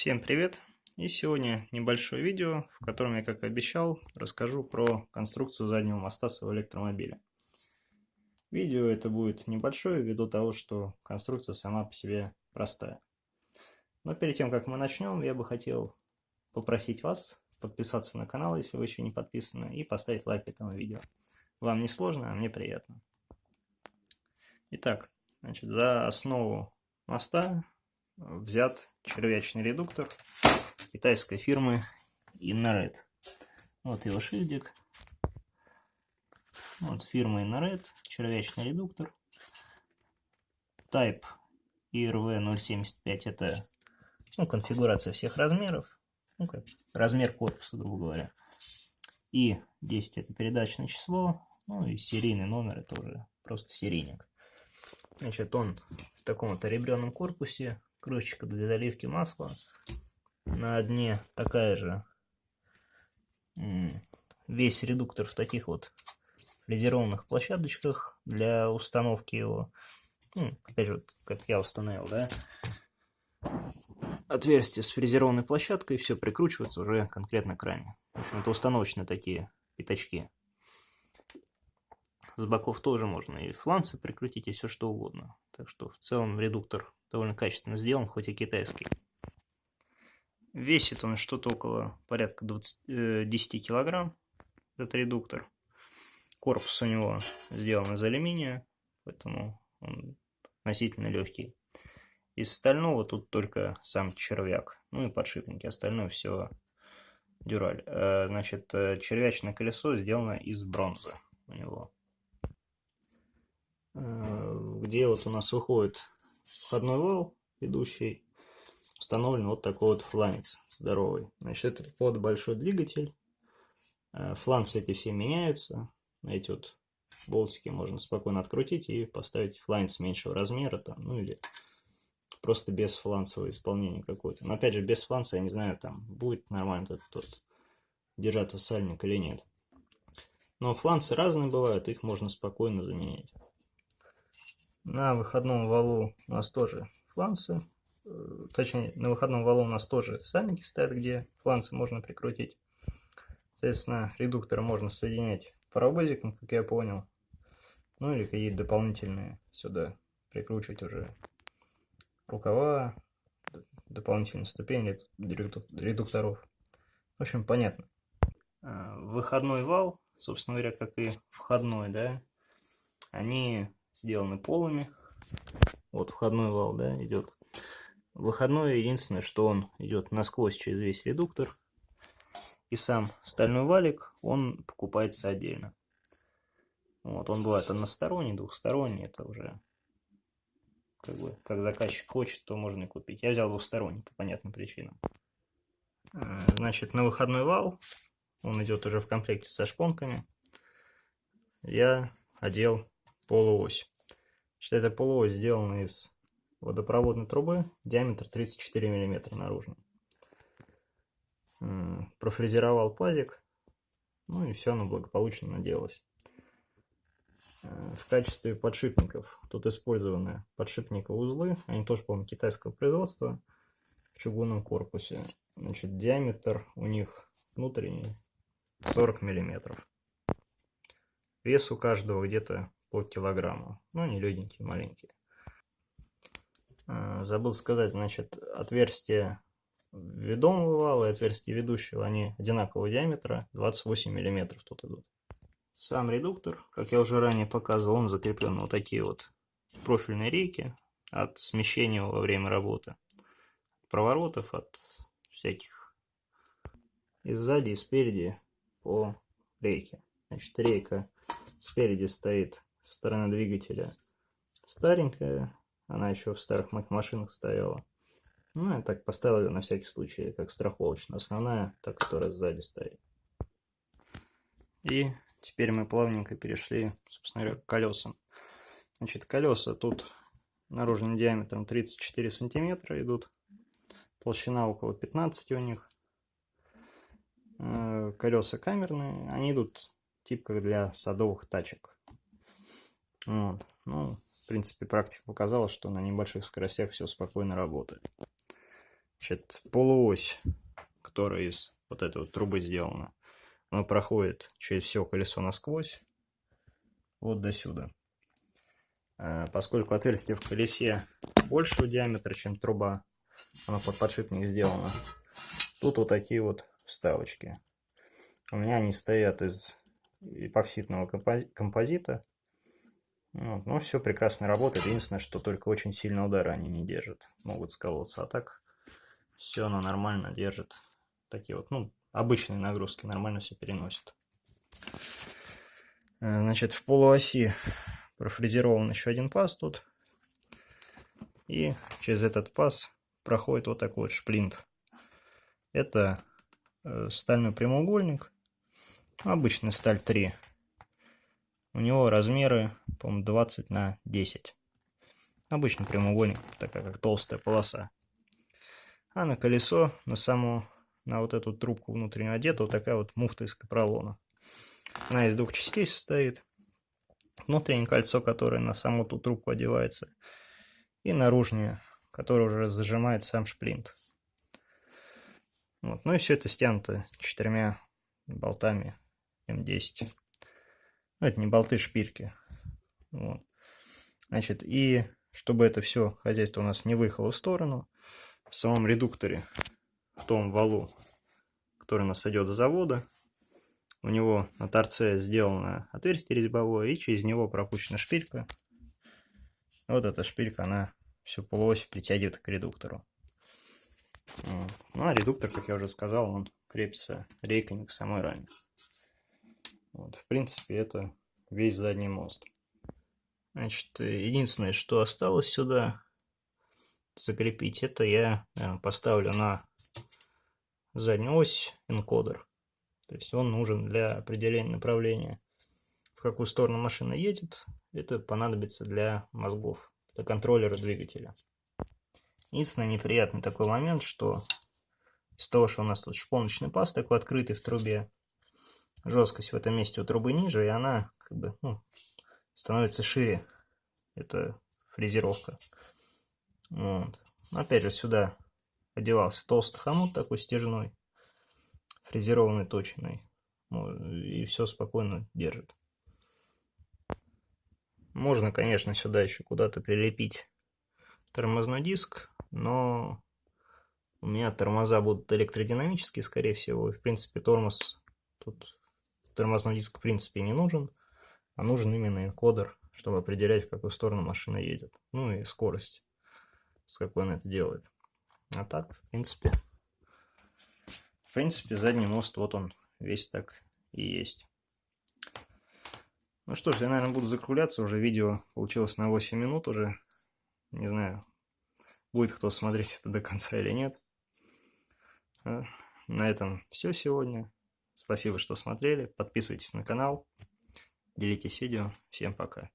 Всем привет! И сегодня небольшое видео, в котором я, как и обещал, расскажу про конструкцию заднего моста своего электромобиля. Видео это будет небольшое, ввиду того, что конструкция сама по себе простая. Но перед тем, как мы начнем, я бы хотел попросить вас подписаться на канал, если вы еще не подписаны, и поставить лайк этому видео. Вам не сложно, а мне приятно. Итак, значит, за основу моста взят червячный редуктор китайской фирмы Innored. Вот его шильдик. Вот фирма Innored, червячный редуктор. Type IRV075 это ну, конфигурация всех размеров. Ну, как размер корпуса, грубо говоря. И 10 это передачное число. Ну и серийный номер это уже просто серийник. Значит, он в таком вот ребряном корпусе крышечка для заливки масла. На дне такая же. Весь редуктор в таких вот фрезерованных площадочках для установки его. Ну, опять же, как я установил, да. Отверстие с фрезерованной площадкой, все прикручивается уже конкретно к раме. В общем, это установочные такие пятачки. С боков тоже можно и фланцы прикрутить, и все что угодно. Так что в целом редуктор довольно качественно сделан, хоть и китайский. Весит он что-то около порядка 20, э, 10 килограмм, этот редуктор. Корпус у него сделан из алюминия, поэтому он относительно легкий. Из стального тут только сам червяк, ну и подшипники, остальное все дюраль. Э, значит, э, червячное колесо сделано из бронзы у него. Э, где вот у нас выходит входной вал, идущий, установлен вот такой вот фланец здоровый. Значит, это под большой двигатель. Э, фланцы эти все меняются. Эти вот болтики можно спокойно открутить и поставить фланец меньшего размера, там, ну или просто без фланцевого исполнения какое-то. Но опять же, без фланца, я не знаю, там будет нормально этот тот держаться сальник или нет. Но фланцы разные бывают, их можно спокойно заменять. На выходном валу у нас тоже фланцы. Э, точнее, на выходном валу у нас тоже сальники стоят, где фланцы можно прикрутить. Соответственно, редукторы можно соединять паровозиком, как я понял. Ну или какие-то дополнительные сюда прикручивать уже рукава, дополнительные ступени редукторов. В общем, понятно. Э, выходной вал, собственно говоря, как и входной, да, они сделаны полыми. Вот входной вал, да, идет. Выходной единственное, что он идет насквозь через весь редуктор. И сам стальной валик, он покупается отдельно. Вот, он бывает односторонний, двухсторонний, это уже как бы, как заказчик хочет, то можно и купить. Я взял двухсторонний по понятным причинам. Э, значит, на выходной вал, он идет уже в комплекте со шпонками, я одел полуось. Значит, эта полуось сделана из водопроводной трубы, диаметр 34 мм наружный. Профрезеровал пазик, ну и все оно благополучно наделалось. Э, в качестве подшипников тут использованы подшипниковые узлы, они тоже, по-моему, китайского производства, в чугунном корпусе. Значит, диаметр у них внутренний 40 миллиметров. Вес у каждого где-то по килограмму. Ну, не легенькие, маленькие. А, забыл сказать, значит, отверстие ведомого вала и отверстие ведущего, они одинакового диаметра, 28 миллиметров тут идут. Сам редуктор, как я уже ранее показывал, он закреплен на вот такие вот профильные рейки от смещения во время работы. Проворотов, от всяких и сзади, и спереди по рейке. Значит, рейка спереди стоит со стороны двигателя старенькая. Она еще в старых машинах стояла. Ну, я так поставил ее на всякий случай, как страховочная. Основная, та, которая сзади стоит. И теперь мы плавненько перешли, собственно говоря, к колесам. Значит, колеса тут наружным диаметром 34 сантиметра идут. Толщина около 15 у них. Э, колеса камерные. Они идут тип как для садовых тачек. Вот. Ну, в принципе, практика показала, что на небольших скоростях все спокойно работает. Значит, полуось, которая из вот этой вот трубы сделана, она проходит через все колесо насквозь, вот до сюда. А, поскольку отверстие в колесе большего диаметра, чем труба, она под подшипник сделана, тут вот такие вот вставочки. У меня они стоят из эпоксидного композита. Вот. Ну, все прекрасно работает. Единственное, что только очень сильно удара они не держат. Могут сколоться. А так все оно нормально держит. Такие вот, ну, обычные нагрузки нормально все переносит. Э, значит, в полуоси профрезерован еще один паз тут. И через этот паз проходит вот такой вот шплинт. Это э, стальной прямоугольник. Обычная сталь 3. У него размеры, по-моему, 20 на 10. Обычный прямоугольник, такая как толстая полоса. А на колесо, на саму, на вот эту трубку внутреннюю одета вот такая вот муфта из капролона. Она из двух частей состоит. Внутреннее кольцо, которое на саму ту трубку одевается. И наружнее, которое уже зажимает сам шплинт. Вот. Ну и все это стянуто четырьмя болтами М10. Ну, это не болты, шпильки. Вот. Значит, и чтобы это все хозяйство у нас не выехало в сторону, в самом редукторе, в том валу, который у нас идет до завода, у него на торце сделано отверстие резьбовое, и через него пропущена шпилька. Вот эта шпилька, она всю полуось притягивает к редуктору. Ну, а редуктор, как я уже сказал, он крепится рейками к самой раме. Вот, в принципе, это весь задний мост. Значит, единственное, что осталось сюда закрепить, это я поставлю на заднюю ось энкодер. То есть он нужен для определения направления, в какую сторону машина едет. Это понадобится для мозгов, для контроллера двигателя. Единственный неприятный такой момент, что из того, что у нас тут шпоночный паз такой открытый в трубе, жесткость в этом месте у трубы ниже, и она как бы ну, становится шире. Это фрезеровка. Вот. Опять же, сюда одевался толстый хомут такой стяжной, фрезерованный точный. И все спокойно держит. Можно, конечно, сюда еще куда-то прилепить тормозной диск, но у меня тормоза будут электродинамические, скорее всего. И, в принципе, тормоз тут тормозной диск в принципе не нужен, а нужен именно энкодер, чтобы определять, в какую сторону машина едет. Ну и скорость, с какой она это делает. А так, в принципе, в принципе, задний мост, вот он, весь так и есть. Ну что ж, я, наверное, буду закругляться. Уже видео получилось на 8 минут уже. Не знаю, будет кто смотреть это до конца или нет. А, на этом все сегодня. Спасибо, что смотрели. Подписывайтесь на канал. Делитесь видео. Всем пока.